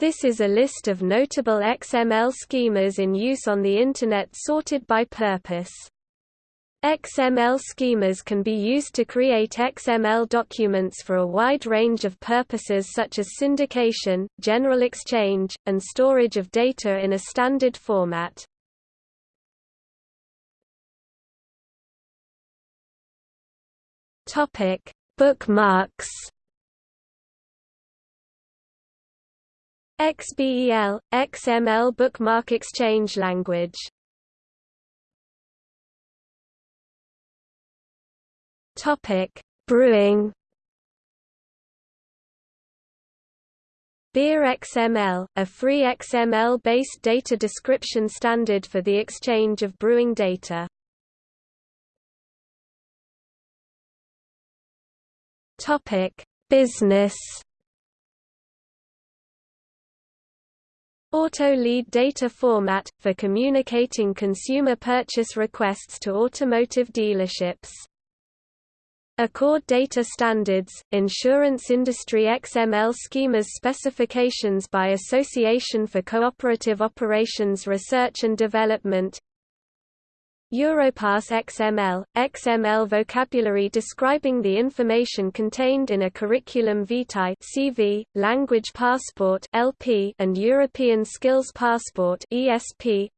This is a list of notable XML schemas in use on the Internet sorted by purpose. XML schemas can be used to create XML documents for a wide range of purposes such as syndication, general exchange, and storage of data in a standard format. Bookmarks. XBEL XML bookmark exchange language. Topic: Brewing. Beer XML, a free XML-based data description standard for the exchange of brewing data. Topic: Business. Auto Lead data format, for communicating consumer purchase requests to automotive dealerships. ACORD Data Standards, Insurance Industry XML Schemas Specifications by Association for Cooperative Operations Research and Development Europass XML, XML vocabulary describing the information contained in a curriculum vitae CV, language passport LP, and European Skills Passport ESP.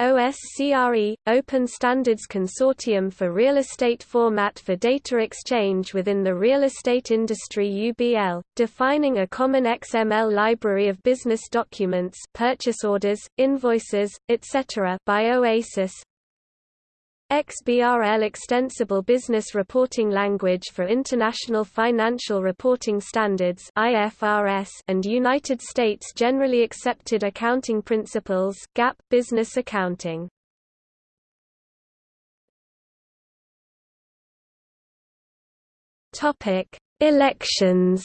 OSCRE – Open Standards Consortium for Real Estate Format for Data Exchange within the Real Estate Industry UBL, defining a common XML library of business documents purchase orders, invoices, etc. by OASIS XBRL Extensible Business Reporting Language for International Financial Reporting Standards IFRS and United States Generally Accepted Accounting Principles GAAP Business Accounting. Topic Elections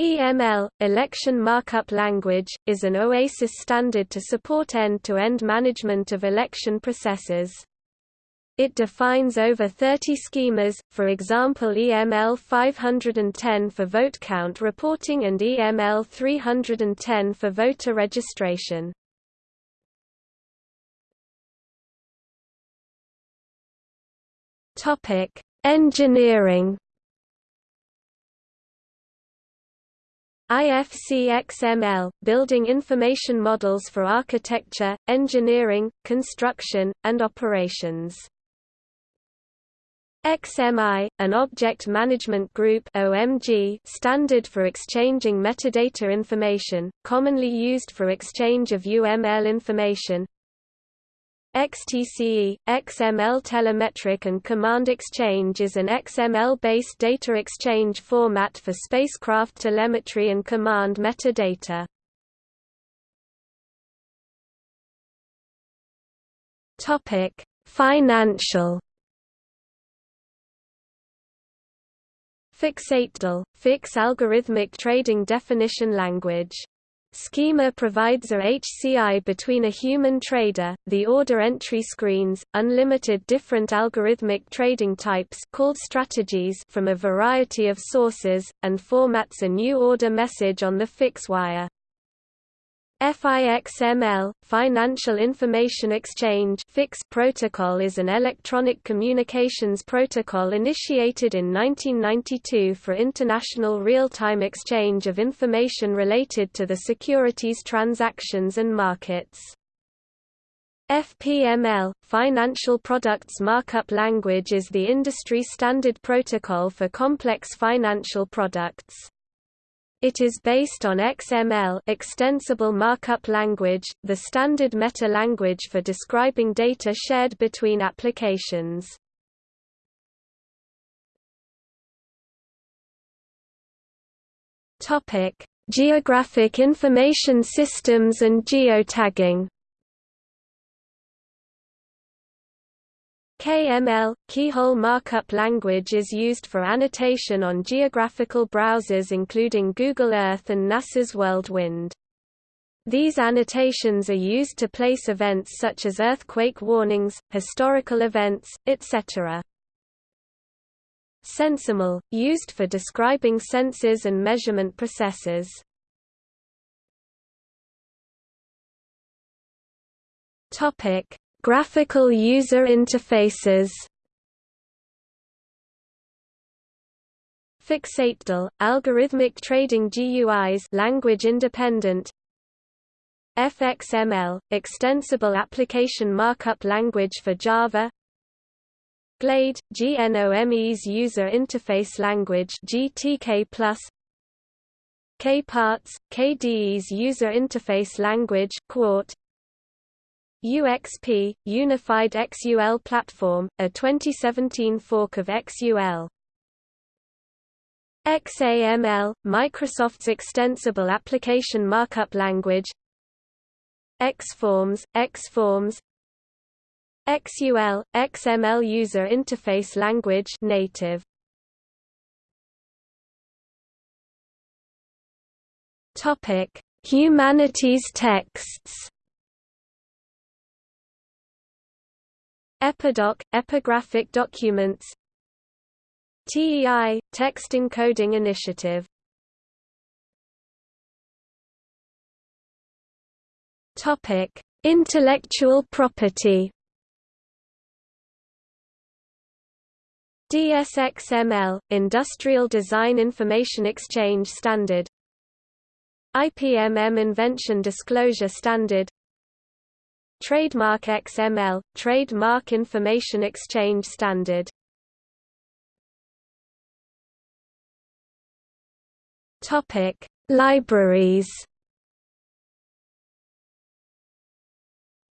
EML, Election Markup Language, is an OASIS standard to support end-to-end -end management of election processes. It defines over 30 schemas, for example EML 510 for vote count reporting and EML 310 for voter registration. Engineering IFC XML, building information models for architecture, engineering, construction, and operations. XMI, an Object Management Group OMG standard for exchanging metadata information, commonly used for exchange of UML information, XTCE, XML Telemetric and Command Exchange is an XML-based data exchange format for spacecraft telemetry and command metadata. Topic: Financial FIXatdl, FIX Algorithmic Trading Definition Language Schema provides a HCI between a human trader, the order entry screens, unlimited different algorithmic trading types called strategies from a variety of sources, and formats a new order message on the FIX wire. FIXML, Financial Information Exchange protocol is an electronic communications protocol initiated in 1992 for international real-time exchange of information related to the securities transactions and markets. FPML, Financial Products Markup Language is the industry standard protocol for complex financial products. It is based on XML extensible markup language, the standard meta-language for describing data shared between applications. Geographic Information Systems and geotagging KML, Keyhole Markup Language is used for annotation on geographical browsers including Google Earth and NASA's WorldWind. These annotations are used to place events such as earthquake warnings, historical events, etc. SensorML, used for describing sensors and measurement processes. Topic: Graphical user interfaces. FIXatdl, algorithmic trading GUIs language independent. FXML, extensible application markup language for Java. Glade, GNOME's user interface language GTK+, KParts, KDE's user interface language Qt, UXP, Unified XUL Platform, a 2017 fork of XUL. XAML, Microsoft's extensible application markup language Xforms, Xforms XUL, XML User Interface Language native. Topic: Humanities texts. Epidoc, epigraphic documents. TEI, Text Encoding Initiative. Topic: Intellectual property. DSXML, Industrial Design Information Exchange Standard IPMM Invention Disclosure Standard Trademark XML, Trademark Information Exchange Standard. Topic: Libraries.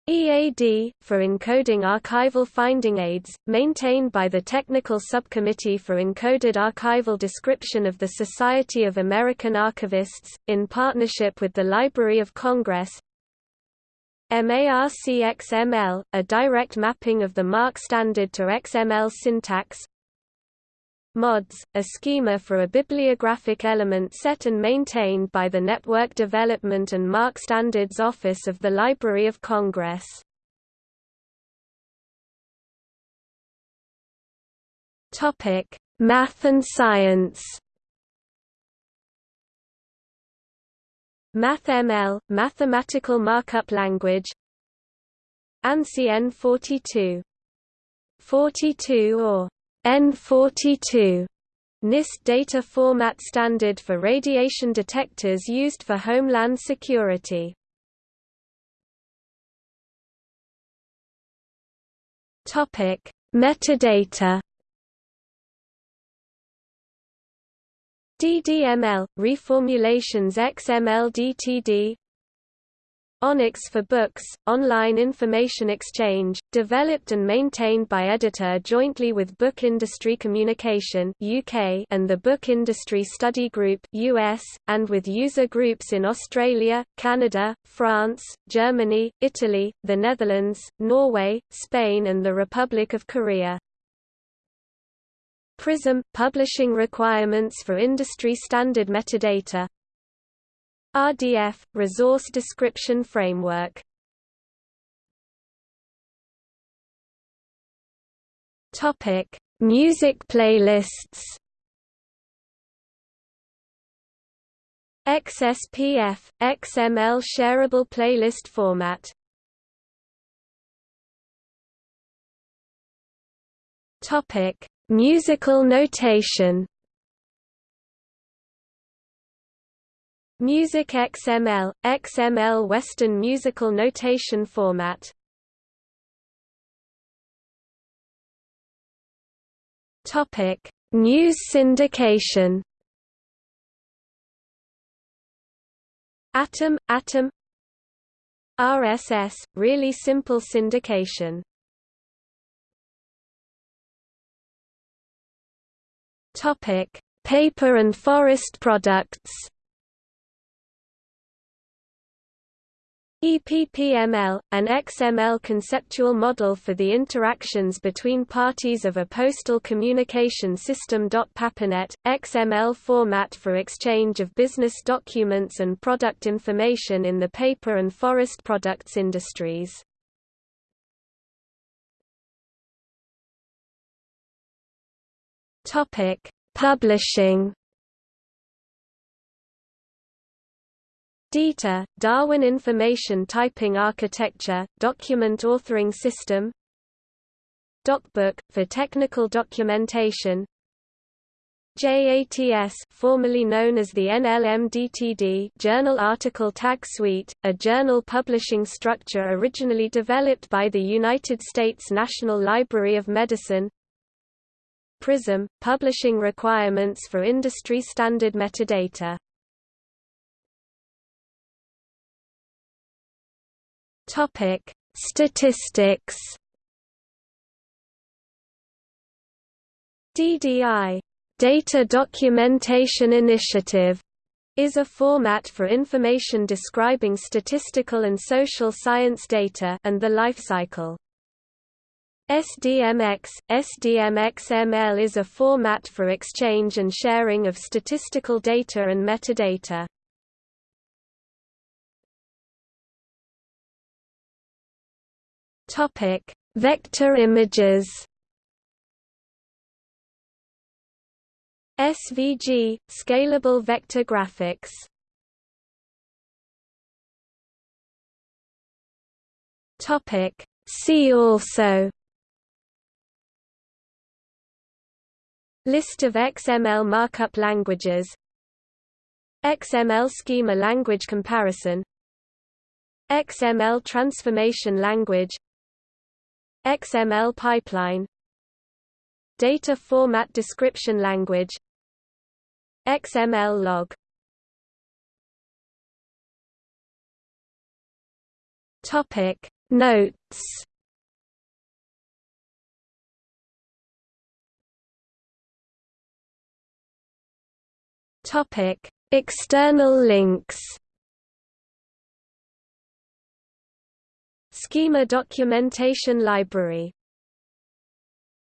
EAD, for encoding archival finding aids, maintained by the Technical Subcommittee for Encoded Archival Description of the Society of American Archivists, in partnership with the Library of Congress MARC-XML, a direct mapping of the MARC standard to XML syntax MODS, a schema for a bibliographic element set and maintained by the Network Development and MARC Standards Office of the Library of Congress. Math and Science. MathML, mathematical markup language. ANSI N42. 42 or N42 NIST data format standard for radiation detectors used for homeland security. Topic: Metadata. DDML reformulations XML DTD ONIX for Books, online information exchange, developed and maintained by EDItEUR jointly with Book Industry Communication UK and the Book Industry Study Group US, and with user groups in Australia, Canada, France, Germany, Italy, the Netherlands, Norway, Spain and the Republic of Korea. PRISM – Publishing requirements for industry standard metadata. RDF – Resource Description Framework. Topic. Music playlists. XSPF – XML shareable playlist format Musical notation. Music XML, XML Western Musical Notation Format. News syndication. Atom, Atom. RSS, really simple syndication Paper and forest products EPPML, an XML conceptual model for the interactions between parties of a postal communication system. papiNet, XML format for exchange of business documents and product information in the paper and forest products industries. Topic: Publishing. DITA, Darwin Information Typing Architecture, Document Authoring System. DocBook, for technical documentation. JATS formerly known as the NLMDTD Journal Article Tag Suite, a journal publishing structure originally developed by the United States National Library of Medicine PRISM – publishing requirements for industry standard metadata Topic: Statistics. DDI, Data Documentation Initiative, is a format for information describing statistical and social science data and the life cycle. SDMX, SDMXML is a format for exchange and sharing of statistical data and metadata. Topic: Vector images. SVG scalable vector graphics. Topic: See also List of XML markup languages. XML schema language comparison. XML transformation language. XML pipeline. Data Format Description Language. XML log. Topic. Notes Topic External links. Schema Documentation Library